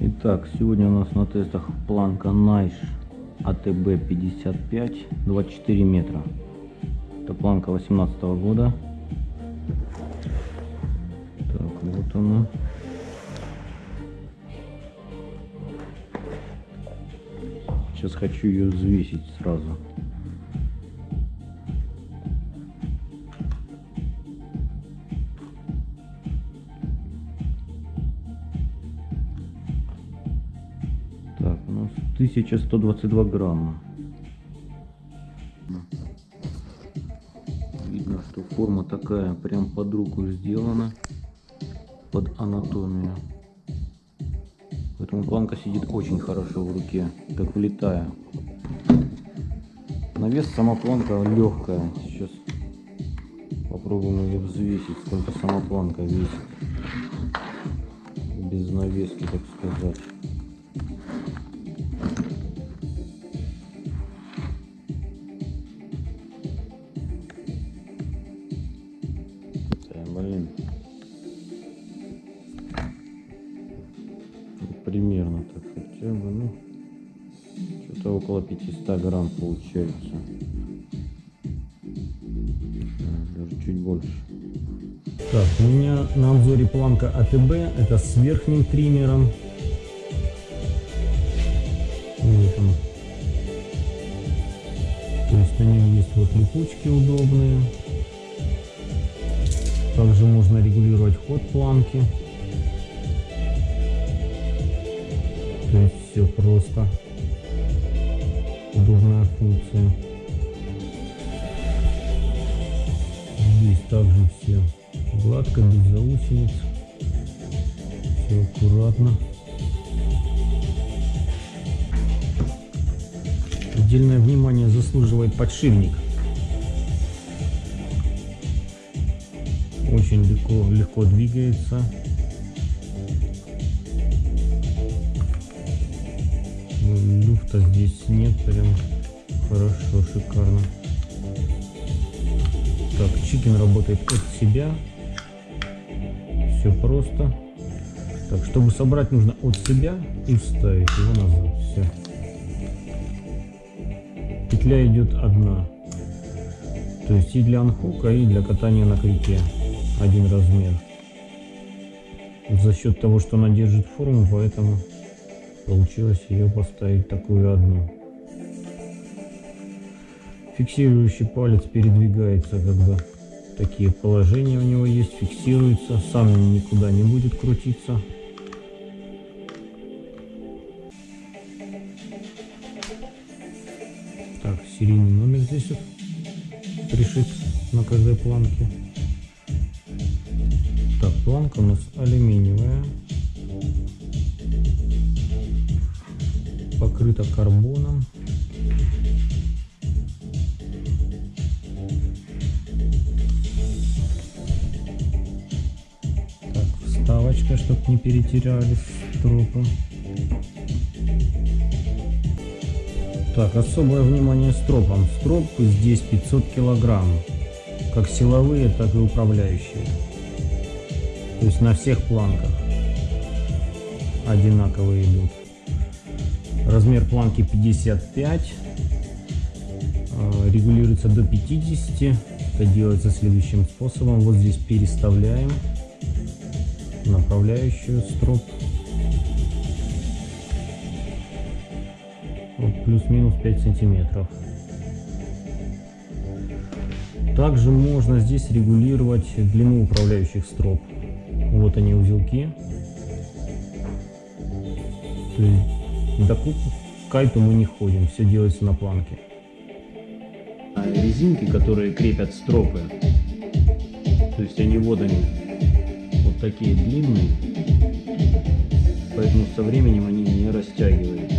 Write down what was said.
Итак, сегодня у нас на тестах планка Найш АТБ 55 24 метра. Это планка 18 года. Так, вот она. Сейчас хочу ее взвесить сразу. 1122 грамма. Видно, что форма такая прям под руку сделана, под анатомию. Поэтому планка сидит очень хорошо в руке, как влетая. На вес сама планка легкая. Сейчас попробуем ее взвесить, сколько сама планка весит. Без навески, так сказать. Что-то около 500 грамм получается. Даже чуть больше. Так, у меня на обзоре планка АТБ, это с верхним триммером. Вот он. То есть на нем есть вот липучки удобные. Также можно регулировать ход планки. То есть все просто. Удобная функция. Здесь также все гладко, без заусениц. Все аккуратно. Отдельное внимание заслуживает подшипник. Очень легко, легко двигается. Люфта здесь нет, прям хорошо, шикарно. Так, чикен работает от себя. Все просто. Так, чтобы собрать, нужно от себя и вставить его назад. Все. Петля идет одна. То есть и для анхука, и для катания на крюке. Один размер. За счет того, что она держит форму, поэтому получилось ее поставить такую одну. Фиксирующий палец передвигается, когда такие положения у него есть, фиксируется, сам никуда не будет крутиться. Так, серийный номер здесь вот пришит на каждой планке. Так, планка у нас алюминиевая. Покрыта карбоном. Так, вставочка, чтобы не перетерялись стропы. Так, особое внимание стропам. Строп здесь 500 килограмм. Как силовые, так и управляющие. То есть на всех планках одинаковые идут. Размер планки 55. э, Регулируется до 50. Это делается следующим способом. Вот здесь переставляем направляющую строп. Вот плюс-минус 5 сантиметров. Также можно здесь регулировать длину управляющих строп. Вот они узелки. До ку- кайту мы не ходим, все делается на планке. А резинки, которые крепят стропы, то есть они вот они, вот такие длинные, поэтому со временем они не растягиваются.